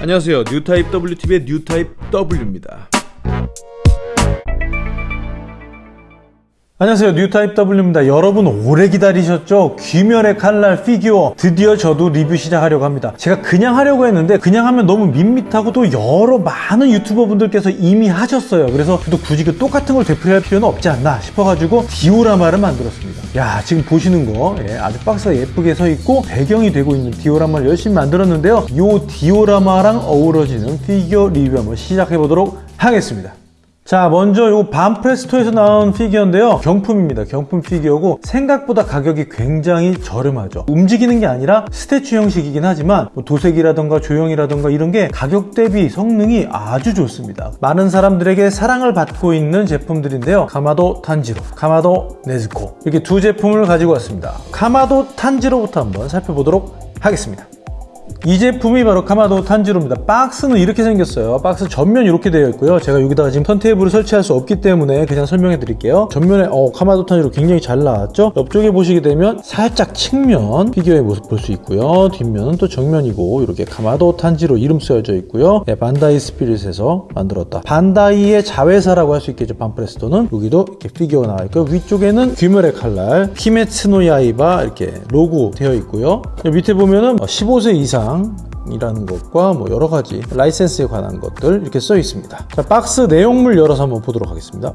안녕하세요. 뉴타입 WTV의 뉴타입 W입니다 안녕하세요. 뉴타입 W입니다. 여러분 오래 기다리셨죠? 귀멸의 칼날 피규어 드디어 저도 리뷰 시작하려고 합니다. 제가 그냥 하려고 했는데 그냥 하면 너무 밋밋하고 또 여러 많은 유튜버 분들께서 이미 하셨어요. 그래서 저도 굳이 그 똑같은 걸 되풀이할 필요는 없지 않나 싶어가지고 디오라마를 만들었습니다. 야 지금 보시는 거 예, 아주 박스가 예쁘게 서 있고 배경이 되고 있는 디오라마를 열심히 만들었는데요. 이 디오라마랑 어우러지는 피규어 리뷰 한번 시작해 보도록 하겠습니다 자 먼저 이 반프레스토에서 나온 피규어인데요. 경품입니다. 경품 피규어고 생각보다 가격이 굉장히 저렴하죠. 움직이는 게 아니라 statue 형식이긴 하지만 뭐 도색이라던가 조형이라던가 이런 게 가격 대비 성능이 아주 좋습니다. 많은 사람들에게 사랑을 받고 있는 제품들인데요. 카마도 탄지로 카마도 네즈코. 이렇게 두 제품을 가지고 왔습니다. 카마도 탄지로부터 한번 살펴보도록 하겠습니다 이 제품이 바로 카마도 탄지로입니다. 박스는 이렇게 생겼어요. 박스 전면 이렇게 되어 있고요. 제가 여기다가 지금 턴테이블을 설치할 수 없기 때문에 그냥 설명해 드릴게요. 전면에 어, 카마도 탄지로 굉장히 잘 나왔죠? 옆쪽에 보시게 되면 살짝 측면 피규어의 모습 볼 수 있고요. 뒷면은 또 정면이고 이렇게 카마도 탄지로 이름 쓰여져 있고요. 네, 반다이 스피릿에서 만들었다. 반다이의 자회사라고 할 수 있겠죠 반프레스토는? 여기도 이렇게 피규어가 나와 있고 위쪽에는 귀멸의 칼날 히메츠노 야이바 이렇게 로고 되어 있고요. 밑에 보면은 15세 이상 이라는 것과 뭐 여러 가지 라이센스에 관한 것들 이렇게 써 있습니다. 자, 박스 내용물 열어서 한번 보도록 하겠습니다.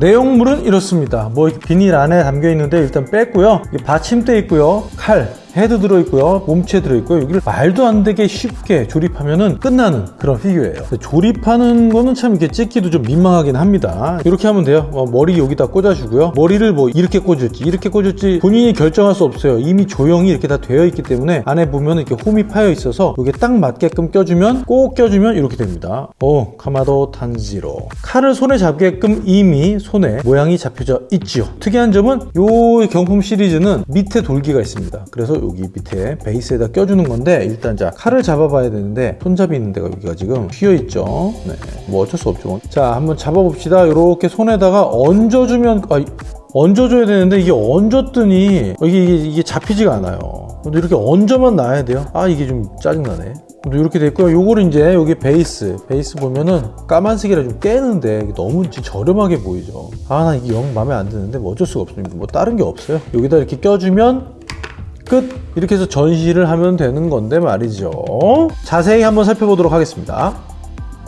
내용물은 이렇습니다. 뭐 비닐 안에 담겨 있는데 일단 뺐고요. 받침대 있고요. 칼, 헤드 들어있고요 몸체 들어있고요. 여기를 말도 안 되게 쉽게 조립하면 끝나는 그런 피규어예요. 조립하는 거는 참 이렇게 찍기도 좀 민망하긴 합니다. 이렇게 하면 돼요. 어, 머리 여기다 꽂아주고요. 머리를 뭐 이렇게 꽂을지 이렇게 꽂을지 본인이 결정할 수 없어요. 이미 조형이 이렇게 다 되어 있기 때문에 안에 보면 이렇게 홈이 파여 있어서 여기에 딱 맞게끔 껴주면 꼭 껴주면 이렇게 됩니다. 오 카마도 탄지로. 칼을 손에 잡게끔 이미 손에 모양이 잡혀져 있지요. 특이한 점은 이 경품 시리즈는 밑에 돌기가 있습니다. 그래서 여기 밑에 베이스에다 껴주는 건데 일단 자 칼을 잡아봐야 되는데 손잡이 있는 데가 여기가 지금 휘어 있죠? 네, 뭐 어쩔 수 없죠. 자 한번 잡아봅시다. 이렇게 손에다가 얹어주면 아, 얹어줘야 되는데 이게 얹었더니 이게, 이게, 이게 잡히지가 않아요. 근데 이렇게 얹어만 놔야 돼요? 아 이게 좀 짜증나네. 이렇게 됐고요. 요거를 이제 여기 베이스 베이스 보면은 까만색이라 좀 깨는데 너무 저렴하게 보이죠? 아 나 이게 영 마음에 안 드는데 뭐 어쩔 수가 없습니다. 뭐 다른 게 없어요. 여기다 이렇게 껴주면 끝! 이렇게 해서 전시를 하면 되는 건데 말이죠. 자세히 한번 살펴보도록 하겠습니다.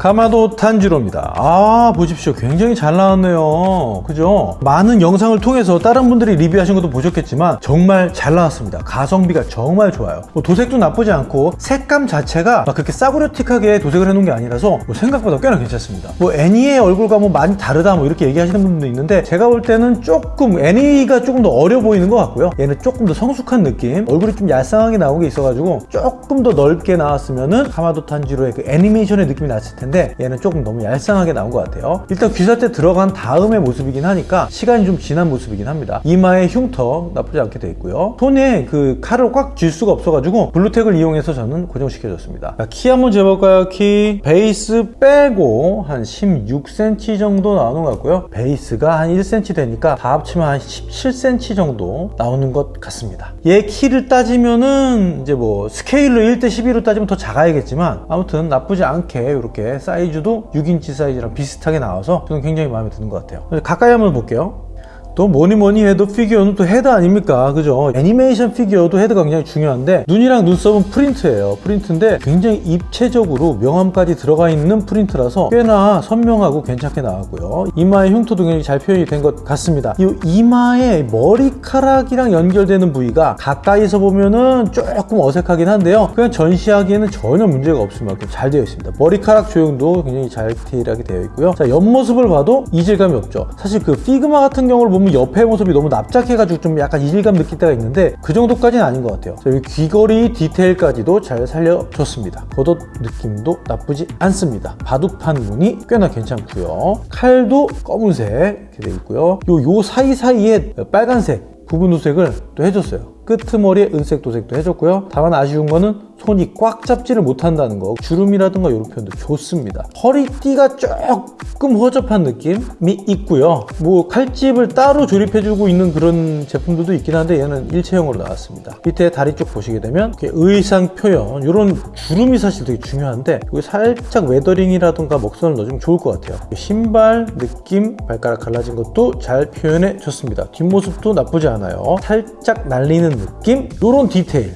가마도 탄지로입니다. 아 보십시오. 굉장히 잘 나왔네요. 그죠? 많은 영상을 통해서 다른 분들이 리뷰하신 것도 보셨겠지만 정말 잘 나왔습니다. 가성비가 정말 좋아요. 뭐 도색도 나쁘지 않고 색감 자체가 그렇게 싸구려틱하게 도색을 해놓은 게 아니라서 뭐 생각보다 꽤나 괜찮습니다. 뭐 애니의 얼굴과 뭐 많이 다르다 뭐 이렇게 얘기하시는 분도 있는데 제가 볼 때는 조금 애니가 조금 더 어려 보이는 것 같고요. 얘는 조금 더 성숙한 느낌. 얼굴이 좀 얄쌍하게 나온 게 있어가지고 조금 더 넓게 나왔으면은 카마도 탄지로의 그 애니메이션의 느낌이 났을 텐데 텐데 얘는 조금 너무 얄쌍하게 나온 것 같아요. 일단 귀살대 들어간 다음의 모습이긴 하니까 시간이 좀 지난 모습이긴 합니다. 이마에 흉터 나쁘지 않게 돼 있고요. 손에 그 칼을 꽉 쥘 수가 없어가지고 블루택을 이용해서 저는 고정시켜줬습니다. 자, 키 한번 재볼까요? 키 베이스 빼고 한 16cm 정도 나오는 것 같고요. 베이스가 한 1cm 되니까 다 합치면 한 17cm 정도 나오는 것 같습니다. 얘 키를 따지면은 이제 뭐 스케일로 1대 12로 따지면 더 작아야겠지만 아무튼 나쁘지 않게 이렇게 사이즈도 6인치 사이즈랑 비슷하게 나와서 저는 굉장히 마음에 드는 것 같아요. 가까이 한번 볼게요 또 뭐니 뭐니 해도 피규어는 또 헤드 아닙니까? 그죠? 애니메이션 피규어도 헤드가 굉장히 중요한데 눈이랑 눈썹은 프린트예요. 프린트인데 굉장히 입체적으로 명암까지 들어가 있는 프린트라서 꽤나 선명하고 괜찮게 나왔고요. 이마의 흉터도 굉장히 잘 표현이 된 것 같습니다. 이 이마의 머리카락이랑 연결되는 부위가 가까이서 보면은 조금 어색하긴 한데요. 그냥 전시하기에는 전혀 문제가 없을 만큼 잘 되어 있습니다. 머리카락 조형도 굉장히 잘 디테일하게 되어 있고요. 자 옆모습을 봐도 이질감이 없죠. 사실 그 피그마 같은 경우를 보면 옆에 모습이 너무 납작해가지고 좀 약간 이질감 느낄 때가 있는데 그 정도까지는 아닌 것 같아요. 여기 귀걸이 디테일까지도 잘 살려줬습니다. 겉옷 느낌도 나쁘지 않습니다. 바둑판 무늬 꽤나 괜찮고요. 칼도 검은색 이렇게 되어 있고요. 요, 요 사이사이에 빨간색 부분 도색을 또 해줬어요. 끄트머리에 은색 도색도 해줬고요. 다만 아쉬운 거는 손이 꽉 잡지를 못한다는 거 주름이라든가 이런 표현도 좋습니다. 허리띠가 조금 허접한 느낌이 있고요. 뭐 칼집을 따로 조립해주고 있는 그런 제품들도 있긴 한데 얘는 일체형으로 나왔습니다. 밑에 다리 쪽 보시게 되면 의상 표현 이런 주름이 사실 되게 중요한데 여기 살짝 weathering이라든가 먹선을 넣어주면 좋을 것 같아요. 신발 느낌 발가락 갈라진 것도 잘 표현해 줬습니다. 뒷모습도 나쁘지 않아요. 살짝 날리는 느낌? 이런 디테일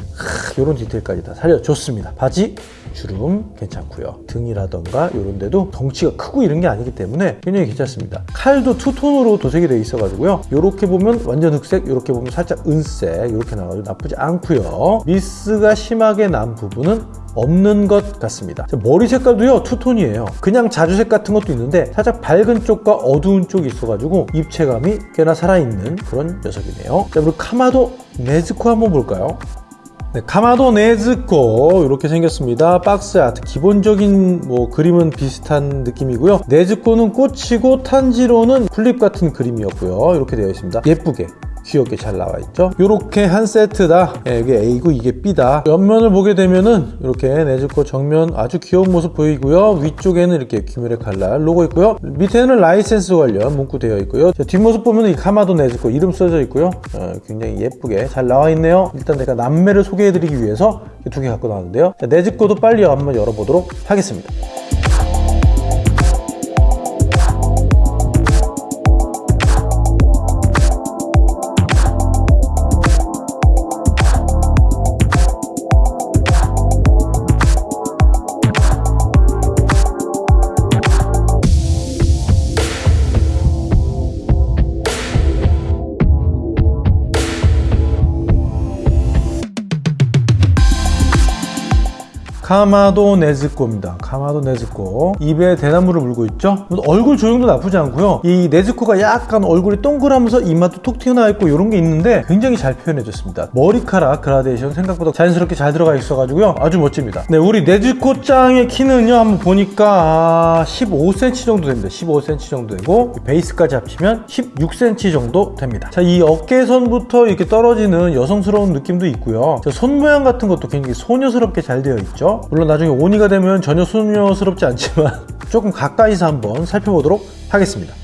이런 디테일까지 다 살려줬습니다. 바지 주름 괜찮고요. 등이라던가 이런 데도 덩치가 크고 이런 게 아니기 때문에 굉장히 괜찮습니다. 칼도 two-tone으로 도색이 되어 있어 가지고요. 이렇게 보면 완전 흑색 이렇게 보면 살짝 은색 이렇게 나가지고 나쁘지 않고요. 미스가 심하게 난 부분은 없는 것 같습니다. 머리 색깔도요 two-tone이에요. 그냥 자주색 같은 것도 있는데 살짝 밝은 쪽과 어두운 쪽이 있어가지고 입체감이 꽤나 살아있는 그런 녀석이네요. 자 그리고 카마도 네즈코 한번 볼까요 네, 카마도 네즈코 이렇게 생겼습니다. 박스 아트 기본적인 뭐 그림은 비슷한 느낌이고요. 네즈코는 꽃이고 탄지로는 풀잎 같은 그림이었고요. 이렇게 되어 있습니다. 예쁘게 귀엽게 잘 나와 있죠? 이렇게 한 세트다. 예, 이게 A고 이게 B다. 옆면을 보게 되면은 이렇게 네즈코 정면 아주 귀여운 모습 보이고요. 위쪽에는 이렇게 귀멸의 칼날 로고 있고요. 밑에는 라이센스 관련 문구 되어 있고요. 자, 뒷모습 보면 이 카마도 네즈코 이름 써져 있고요. 어, 굉장히 예쁘게 잘 나와 있네요. 일단 제가 남매를 소개해 드리기 위해서 두 개 갖고 나왔는데요. 자, 네즈코도 빨리 한번 열어보도록 하겠습니다 카마도 네즈코입니다. 카마도 네즈코. 입에 대나무를 물고 있죠? 얼굴 조형도 나쁘지 않고요. 이 네즈코가 약간 얼굴이 동그라면서 이마도 톡 튀어나와 있고 이런 게 있는데 굉장히 잘 표현해줬습니다. 머리카락 그라데이션 생각보다 자연스럽게 잘 들어가 있어가지고요. 아주 멋집니다. 네, 우리 네즈코 짱의 키는요. 한번 보니까 15cm 정도 됩니다. 15cm 정도 되고 베이스까지 합치면 16cm 정도 됩니다. 자, 이 어깨선부터 이렇게 떨어지는 여성스러운 느낌도 있고요. 손 모양 같은 것도 굉장히 소녀스럽게 잘 되어 있죠. 물론 나중에 오니가 되면 전혀 소녀스럽지 않지만 조금 가까이서 한번 살펴보도록 하겠습니다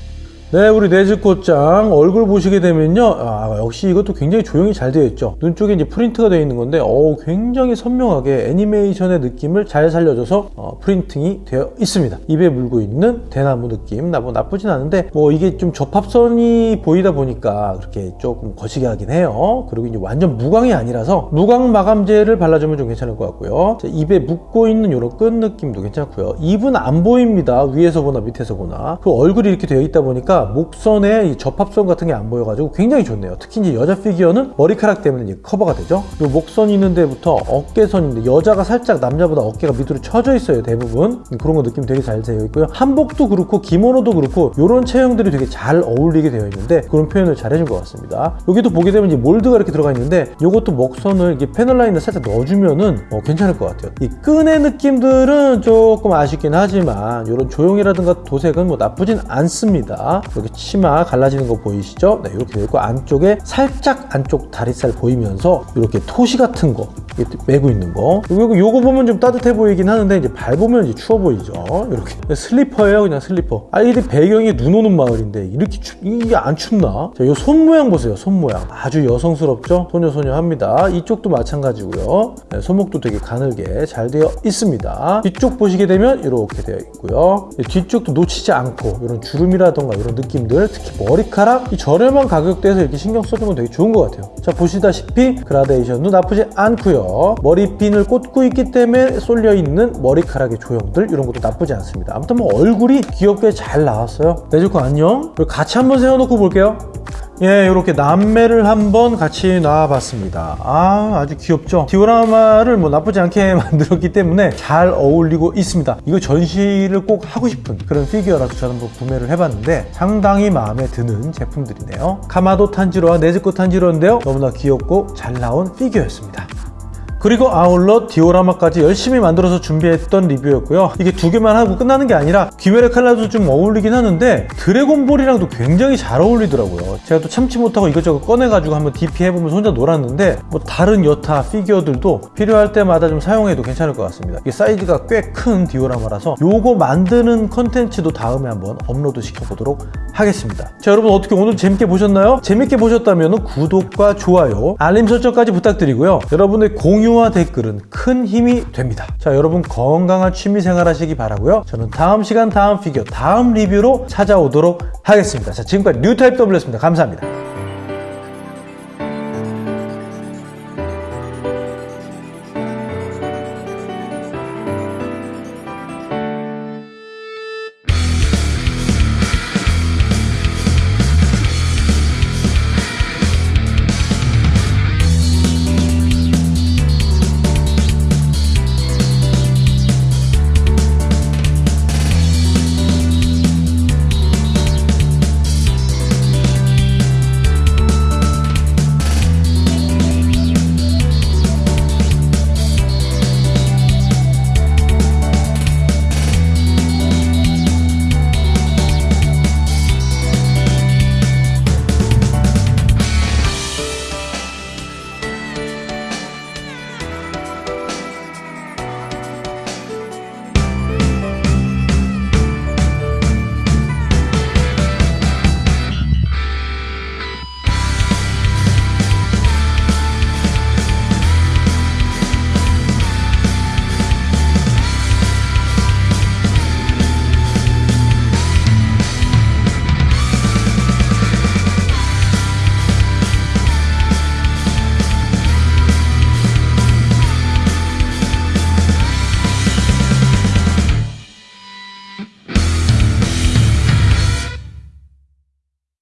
네 우리 네즈코짱 얼굴 보시게 되면요. 아, 역시 이것도 굉장히 조형이 잘 되어 있죠. 눈 쪽에 이제 프린트가 되어 있는 건데 어 굉장히 선명하게 애니메이션의 느낌을 잘 살려줘서 어, 프린팅이 되어 있습니다. 입에 물고 있는 대나무 느낌. 나뭐 나쁘진 않은데 뭐 이게 좀 접합선이 보이다 보니까 그렇게 조금 거시게 하긴 해요. 그리고 이제 완전 무광이 아니라서 무광 마감제를 발라주면 좀 괜찮을 것 같고요. 자, 입에 물고 있는 이런 끈 느낌도 괜찮고요. 입은 안 보입니다. 위에서 보나 밑에서 보나. 그 얼굴이 이렇게 되어 있다 보니까 목선에 접합선 같은 게 안 보여가지고 굉장히 좋네요. 특히 이제 여자 피규어는 머리카락 때문에 커버가 되죠. 요 목선 있는 데부터 어깨선인데 여자가 살짝 남자보다 어깨가 밑으로 쳐져 있어요. 대부분 그런 거 느낌 되게 잘 되어 있고요. 한복도 그렇고 기모노도 그렇고 이런 체형들이 되게 잘 어울리게 되어 있는데 그런 표현을 잘 해준 것 같습니다. 여기도 보게 되면 이제 몰드가 이렇게 들어가 있는데 이것도 목선을 이게 패널 라인에 살짝 넣어주면은 어, 괜찮을 것 같아요. 이 끈의 느낌들은 조금 아쉽긴 하지만 이런 조형이라든가 도색은 뭐 나쁘진 않습니다. 여기 치마 갈라지는 거 보이시죠? 네, 이렇게 되어 있고 안쪽에 살짝 안쪽 다리살 보이면서 이렇게 토시 같은 거 메고 있는 거. 그리고 요거 보면 좀 따뜻해 보이긴 하는데 이제 밟으면 이제 추워 보이죠. 이렇게. 슬리퍼예요 그냥 슬리퍼. 아이들 배경이 눈 오는 마을인데 이렇게 추, 이게 안 춥나? 자, 요 손 모양 보세요 손 모양. 아주 여성스럽죠? 소녀소녀합니다. 이쪽도 마찬가지고요. 네, 손목도 되게 가늘게 잘 되어 있습니다. 뒤쪽 보시게 되면 이렇게 되어 있고요. 뒤쪽도 놓치지 않고 이런 주름이라던가 이런 느낌들 특히 머리카락? 이 저렴한 가격대에서 이렇게 신경 써주면 되게 좋은 것 같아요. 자 보시다시피 그라데이션도 나쁘지 않고요 머리핀을 꽂고 있기 때문에 쏠려 있는 머리카락의 조형들 이런 것도 나쁘지 않습니다 아무튼 뭐 얼굴이 귀엽게 잘 나왔어요 네즈코 안녕 그리고 같이 한번 세워놓고 볼게요 예, 이렇게 남매를 한번 같이 놔봤습니다. 아, 아주 귀엽죠? 디오라마를 뭐 나쁘지 않게 만들었기 때문에 잘 어울리고 있습니다. 이거 전시를 꼭 하고 싶은 그런 피규어라서 저는 뭐 구매를 해봤는데 상당히 마음에 드는 제품들이네요. 카마도 탄지로와 네즈코 탄지로인데요. 너무나 귀엽고 잘 나온 피규어였습니다. 그리고 아울러 디오라마까지 열심히 만들어서 준비했던 리뷰였고요. 이게 두 개만 하고 끝나는 게 아니라 귀멸의 칼날도 좀 어울리긴 하는데 드래곤볼이랑도 굉장히 잘 어울리더라고요. 제가 또 참지 못하고 이것저것 꺼내가지고 한번 DP 해보면서 혼자 놀았는데 뭐 다른 여타 피규어들도 필요할 때마다 좀 사용해도 괜찮을 것 같습니다. 이게 사이즈가 꽤 큰 디오라마라서 요거 만드는 컨텐츠도 다음에 한번 업로드 시켜보도록 하겠습니다. 자 여러분 어떻게 오늘 재밌게 보셨나요? 재밌게 보셨다면 구독과 좋아요, 알림 설정까지 부탁드리고요. 여러분의 공유와 댓글은 큰 힘이 됩니다. 자 여러분 건강한 취미생활 하시기 바라고요. 저는 다음 시간 다음 피규어 다음 리뷰로 찾아오도록 하겠습니다. 자 지금까지 뉴타입 W였습니다. 감사합니다.